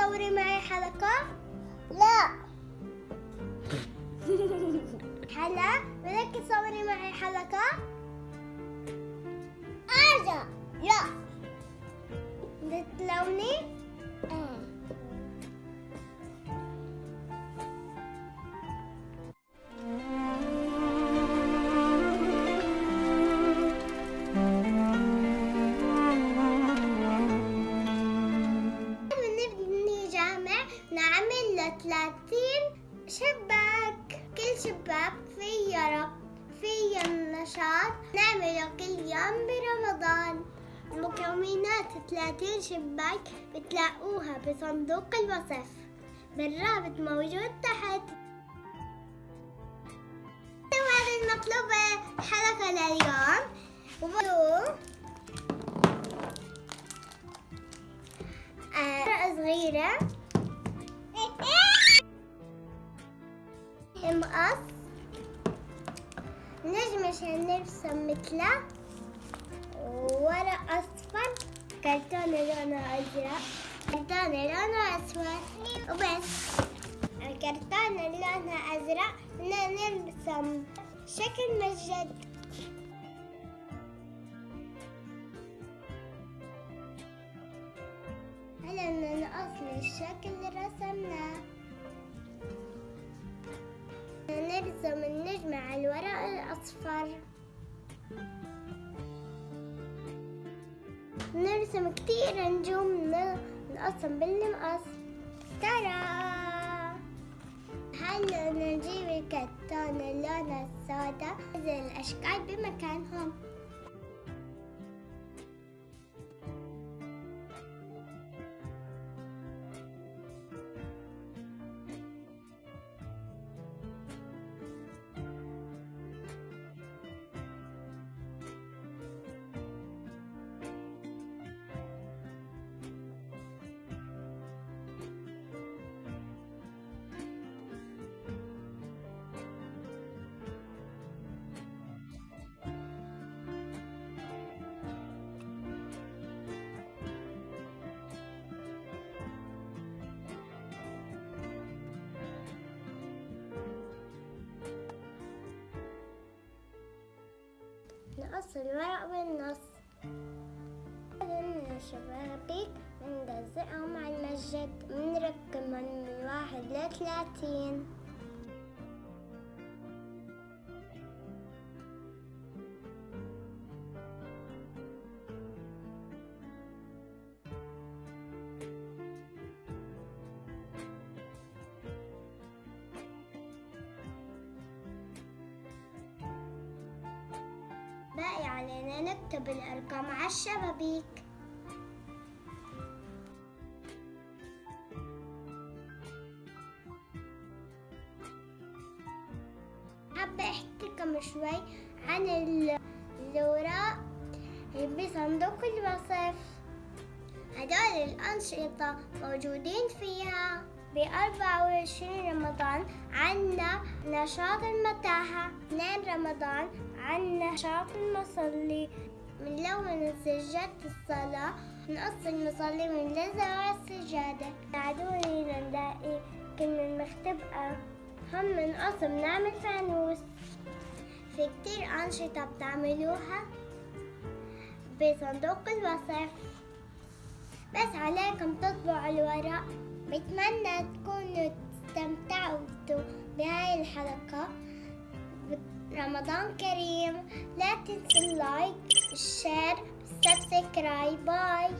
تصوري معي حلقة؟ لا هلا بدك تصوري معي حلقة؟ أرجع لا بتلوني؟ نعمل له 30 شباك. كل شباك فيه رب فيه نشاط نعمله كل يوم برمضان. مكونات 30 شباك بتلاقوها بصندوق الوصف. بالرابط موجود تحت. وهذا المطلوب حلقة لليوم. وبدو آه، صغيرة. مقص عشان نرسم مثله. ورق أصفر. كرتون لونه أزرق. كرتون لونه أسود. وبس. الكرتون لونه أزرق. نرسم. شكل مسجد نرسم النجمة على الورق الأصفر. نرسم كتير نجوم نقسم بالمقص ترى! هلا نجيب الكرتون اللون السوداء؟ ننزل الأشكال بمكانهم. نقص الورق بالنص بعدين الشبابيك بنلزقهم على المسجد بنركبهم من واحد لثلاثين. علينا نكتب الأرقام على الشبابيك حابة أحكيكم شوي عن ال- الأوراق بصندوق الوصف. هدول الأنشطة موجودين فيها. ب 24 رمضان عنا نشاط المتاحة. 2 رمضان عنا نشاط المصلي. بنلون سجادة الصلاة نقص المصلي ونلزق على السجادة ساعدوني نلاقي كلمة مختبئة. هم نقص بنعمل فانوس في كتير أنشطة بتعملوها. بصندوق الوصف. بس عليكم تطبعوا الورق بتمنى تكونوا استمتعتوا بهاي الحلقة. رمضان كريم. لا تنسوا ال like ال share ال subscribe bye.